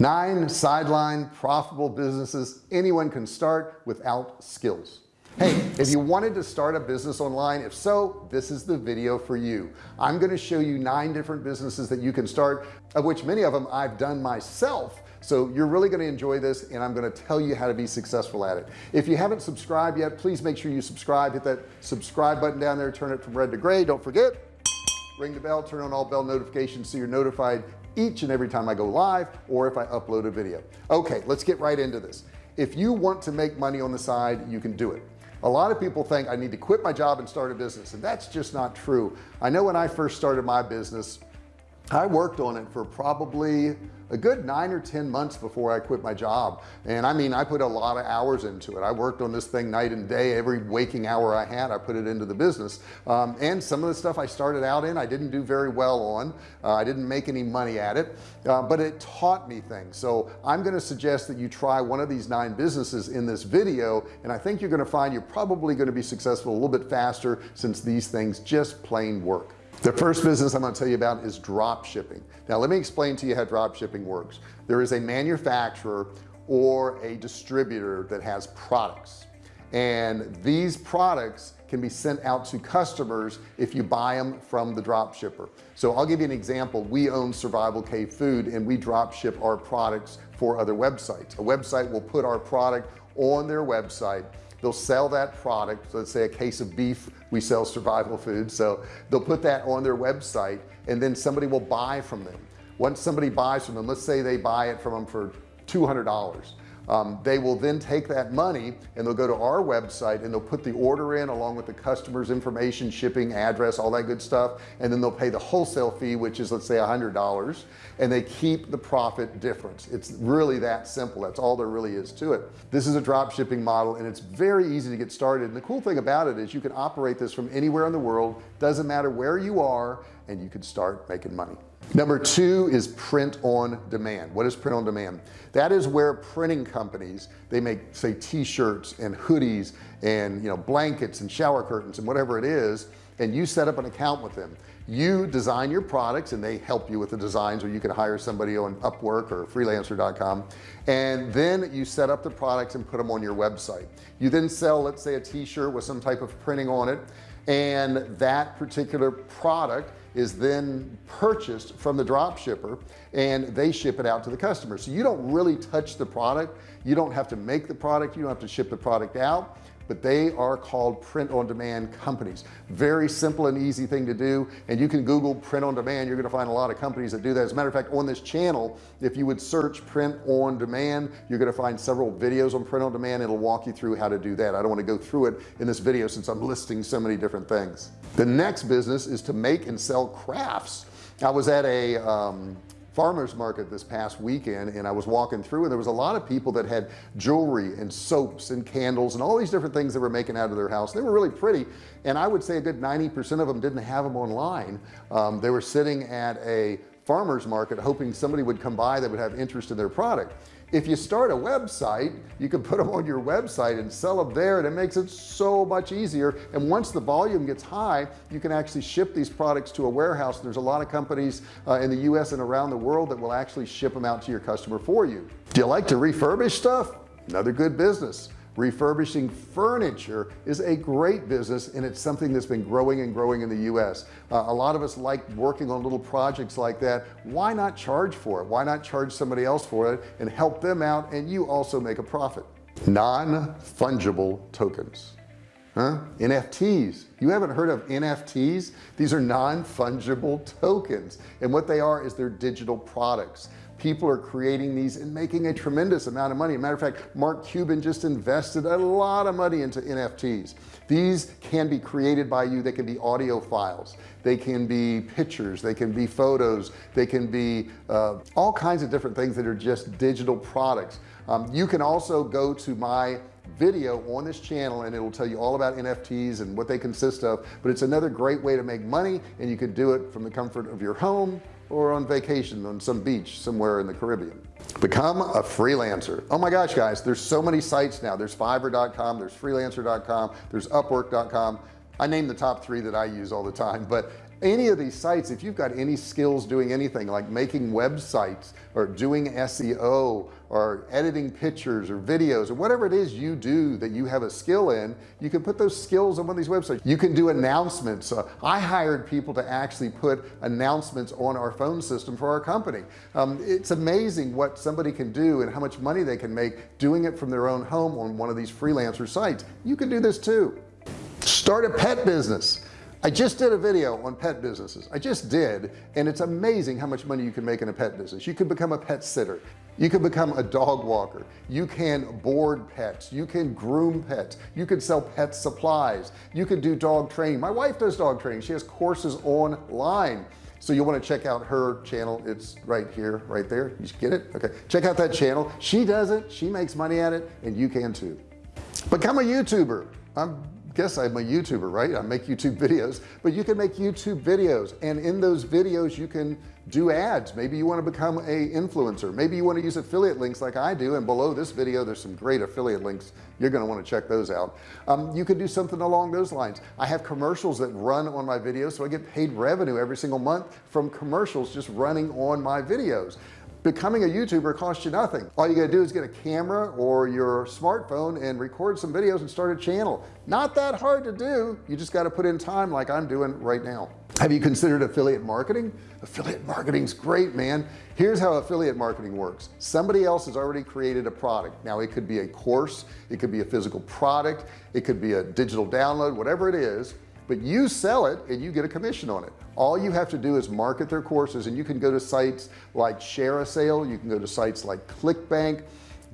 nine sideline profitable businesses anyone can start without skills. Hey if you wanted to start a business online if so this is the video for you. I'm going to show you nine different businesses that you can start of which many of them I've done myself. So you're really going to enjoy this and I'm going to tell you how to be successful at it. If you haven't subscribed yet please make sure you subscribe. Hit that subscribe button down there turn it from red to gray. Don't forget ring the bell turn on all bell notifications so you're notified each and every time I go live or if I upload a video. Okay let's get right into this. If you want to make money on the side you can do it. A lot of people think I need to quit my job and start a business and that's just not true. I know when I first started my business I worked on it for probably a good nine or ten months before I quit my job. And I mean I put a lot of hours into it. I worked on this thing night and day every waking hour I had I put it into the business. Um, and some of the stuff I started out in I didn't do very well on. Uh, I didn't make any money at it. Uh, but it taught me things. So I'm going to suggest that you try one of these nine businesses in this video and I think you're going to find you're probably going to be successful a little bit faster since these things just plain work the first business I'm going to tell you about is drop shipping. Now let me explain to you how drop shipping works. There is a manufacturer or a distributor that has products and these products can be sent out to customers if you buy them from the drop shipper. So I'll give you an example. We own survival cave food and we drop ship our products for other websites. A website will put our product on their website they'll sell that product so let's say a case of beef we sell survival food so they'll put that on their website and then somebody will buy from them. Once somebody buys from them let's say they buy it from them for $200 um, they will then take that money and they'll go to our website and they'll put the order in along with the customer's information shipping address all that good stuff. And then they'll pay the wholesale fee which is let's say a hundred dollars. And they keep the profit difference. It's really that simple. That's all there really is to it. This is a drop shipping model and it's very easy to get started. And the cool thing about it is you can operate this from anywhere in the world doesn't matter where you are and you can start making money. Number two is print on demand. What is print on demand? That is where printing companies they make say t-shirts and hoodies and you know blankets and shower curtains and whatever it is and you set up an account with them you design your products and they help you with the designs or you can hire somebody on Upwork or freelancer.com and then you set up the products and put them on your website. You then sell let's say a t-shirt with some type of printing on it and that particular product is then purchased from the drop shipper and they ship it out to the customer. So you don't really touch the product. You don't have to make the product. You don't have to ship the product out but they are called print on demand companies. Very simple and easy thing to do and you can google print on demand you're going to find a lot of companies that do that. As a matter of fact on this channel if you would search print on demand you're going to find several videos on print on demand it'll walk you through how to do that. I don't want to go through it in this video since I'm listing so many different things. The next business is to make and sell crafts. I was at a um, farmers market this past weekend and I was walking through and there was a lot of people that had jewelry and soaps and candles and all these different things that were making out of their house. They were really pretty and I would say a good 90% of them didn't have them online. Um, they were sitting at a farmers market hoping somebody would come by that would have interest in their product if you start a website you can put them on your website and sell them there and it makes it so much easier. And once the volume gets high you can actually ship these products to a warehouse. There's a lot of companies uh, in the US and around the world that will actually ship them out to your customer for you. Do you like to refurbish stuff? Another good business refurbishing furniture is a great business and it's something that's been growing and growing in the US uh, a lot of us like working on little projects like that. Why not charge for it? Why not charge somebody else for it and help them out and you also make a profit? Non-fungible tokens huh? NFTs you haven't heard of NFTs these are non-fungible tokens and what they are is they're digital products people are creating these and making a tremendous amount of money. Matter of fact Mark Cuban just invested a lot of money into NFTs these can be created by you. They can be audio files. They can be pictures. They can be photos. They can be uh, all kinds of different things that are just digital products. Um, you can also go to my video on this channel and it'll tell you all about NFTs and what they consist of but it's another great way to make money and you can do it from the comfort of your home or on vacation on some beach somewhere in the Caribbean. Become a freelancer. Oh my gosh guys there's so many sites now. There's fiverr.com there's freelancer.com there's upwork.com I name the top three that I use all the time but any of these sites if you've got any skills doing anything like making websites or doing SEO or editing pictures or videos or whatever it is you do that you have a skill in you can put those skills on one of these websites. You can do announcements. Uh, I hired people to actually put announcements on our phone system for our company. Um, it's amazing what somebody can do and how much money they can make doing it from their own home on one of these freelancer sites. You can do this too. Start a pet business I just did a video on pet businesses. I just did and it's amazing how much money you can make in a pet business. You can become a pet sitter. You can become a dog walker. You can board pets. You can groom pets. You can sell pet supplies. You can do dog training. My wife does dog training. She has courses online. So you want to check out her channel? It's right here right there. You get it? Okay. Check out that channel. She does it. She makes money at it and you can too. Become a youtuber. I'm guess I'm a YouTuber right? I make YouTube videos but you can make YouTube videos and in those videos you can do ads. Maybe you want to become a influencer. Maybe you want to use affiliate links like I do and below this video there's some great affiliate links. You're going to want to check those out. Um, you could do something along those lines. I have commercials that run on my videos so I get paid revenue every single month from commercials just running on my videos becoming a YouTuber costs you nothing. All you gotta do is get a camera or your smartphone and record some videos and start a channel. Not that hard to do. You just got to put in time like I'm doing right now. Have you considered affiliate marketing? Affiliate marketing's great man. Here's how affiliate marketing works. Somebody else has already created a product. Now it could be a course it could be a physical product it could be a digital download whatever it is but you sell it and you get a commission on it. All you have to do is market their courses and you can go to sites like ShareASale you can go to sites like clickbank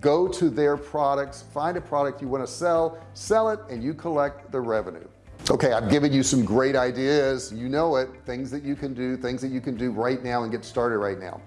go to their products find a product you want to sell sell it and you collect the revenue. Okay I've given you some great ideas. You know it things that you can do things that you can do right now and get started right now.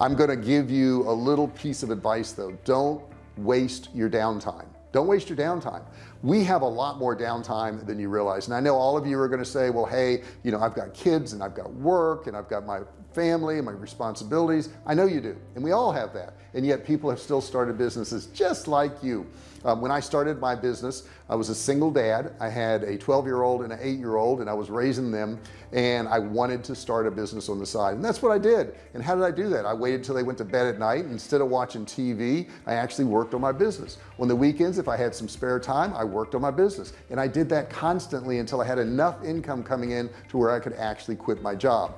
I'm going to give you a little piece of advice though. Don't waste your downtime don't waste your downtime. We have a lot more downtime than you realize. And I know all of you are going to say well hey you know I've got kids and I've got work and I've got my family and my responsibilities. I know you do and we all have that. And yet people have still started businesses just like you. Um, when I started my business I was a single dad. I had a 12 year old and an eight year old and I was raising them and I wanted to start a business on the side. And that's what I did. And how did I do that? I waited till they went to bed at night instead of watching TV I actually worked on my business. On the weekends if I had some spare time I worked on my business. And I did that constantly until I had enough income coming in to where I could actually quit my job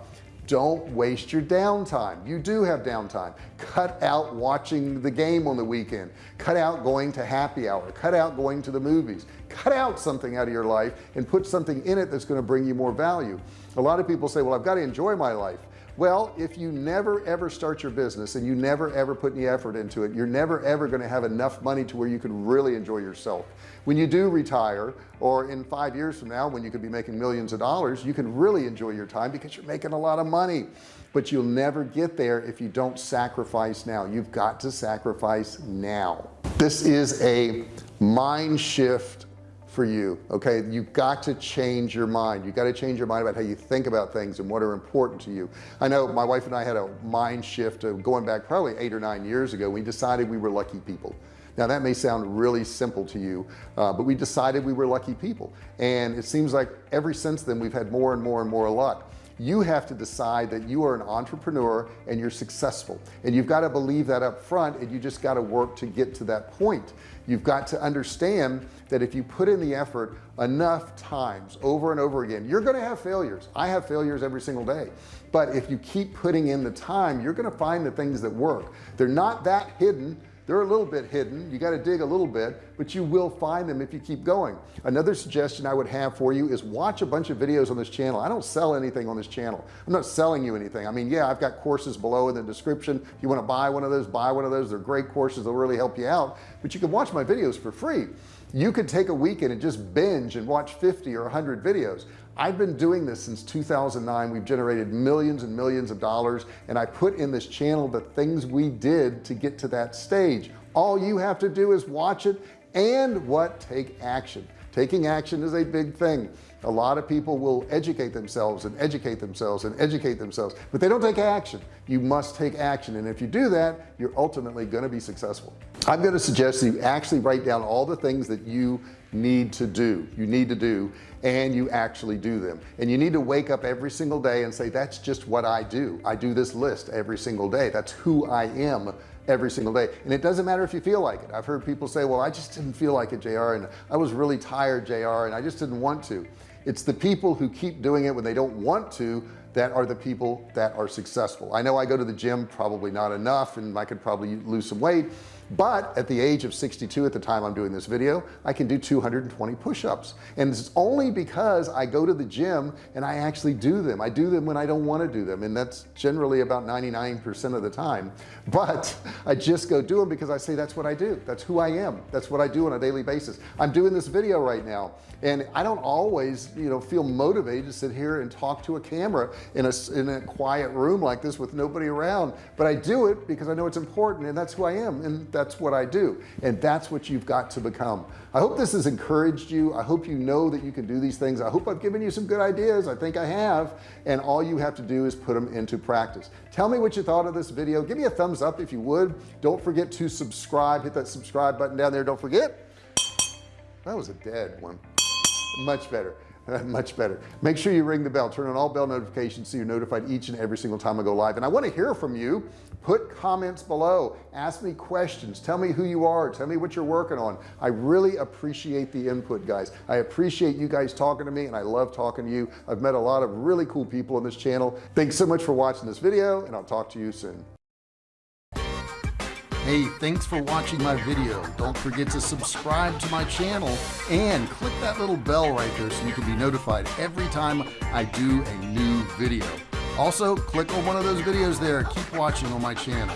don't waste your downtime. You do have downtime. Cut out watching the game on the weekend. Cut out going to happy hour. Cut out going to the movies. Cut out something out of your life and put something in it that's going to bring you more value. A lot of people say well I've got to enjoy my life well if you never ever start your business and you never ever put any effort into it you're never ever going to have enough money to where you can really enjoy yourself. When you do retire or in five years from now when you could be making millions of dollars you can really enjoy your time because you're making a lot of money. But you'll never get there if you don't sacrifice now. You've got to sacrifice now. This is a mind shift for you okay? You've got to change your mind. You've got to change your mind about how you think about things and what are important to you. I know my wife and I had a mind shift of going back probably eight or nine years ago. We decided we were lucky people. Now that may sound really simple to you uh, but we decided we were lucky people. And it seems like ever since then we've had more and more and more luck you have to decide that you are an entrepreneur and you're successful. And you've got to believe that up front and you just got to work to get to that point. You've got to understand that if you put in the effort enough times over and over again you're going to have failures. I have failures every single day. But if you keep putting in the time you're going to find the things that work. They're not that hidden they're a little bit hidden. You got to dig a little bit but you will find them if you keep going. Another suggestion I would have for you is watch a bunch of videos on this channel. I don't sell anything on this channel. I'm not selling you anything. I mean yeah I've got courses below in the description. If you want to buy one of those buy one of those. They're great courses. They'll really help you out. But you can watch my videos for free. You could take a weekend and just binge and watch 50 or 100 videos I've been doing this since 2009 we've generated millions and millions of dollars and I put in this channel the things we did to get to that stage. All you have to do is watch it and what? Take action. Taking action is a big thing. A lot of people will educate themselves and educate themselves and educate themselves but they don't take action. You must take action and if you do that you're ultimately going to be successful. I'm going to suggest that you actually write down all the things that you need to do. You need to do and you actually do them. And you need to wake up every single day and say that's just what I do. I do this list every single day. That's who I am every single day. And it doesn't matter if you feel like it. I've heard people say well I just didn't feel like it JR and I was really tired JR and I just didn't want to. It's the people who keep doing it when they don't want to that are the people that are successful. I know I go to the gym probably not enough and I could probably lose some weight but at the age of 62 at the time I'm doing this video I can do 220 push-ups. And it's only because I go to the gym and I actually do them. I do them when I don't want to do them and that's generally about 99% of the time. But I just go do them because I say that's what I do. That's who I am. That's what I do on a daily basis. I'm doing this video right now and I don't always you know feel motivated to sit here and talk to a camera in a, in a quiet room like this with nobody around. But I do it because I know it's important and that's who I am and that's what I do and that's what you've got to become. I hope this has encouraged you. I hope you know that you can do these things. I hope I've given you some good ideas. I think I have and all you have to do is put them into practice. Tell me what you thought of this video. Give me a thumbs up if you would. Don't forget to subscribe. Hit that subscribe button down there. Don't forget that was a dead one. Much better much better. Make sure you ring the bell. Turn on all bell notifications so you're notified each and every single time I go live. And I want to hear from you. Put comments below. Ask me questions. Tell me who you are. Tell me what you're working on. I really appreciate the input guys. I appreciate you guys talking to me and I love talking to you. I've met a lot of really cool people on this channel. Thanks so much for watching this video and I'll talk to you soon Hey, thanks for watching my video. Don't forget to subscribe to my channel and click that little bell right there so you can be notified every time I do a new video. Also, click on one of those videos there. Keep watching on my channel.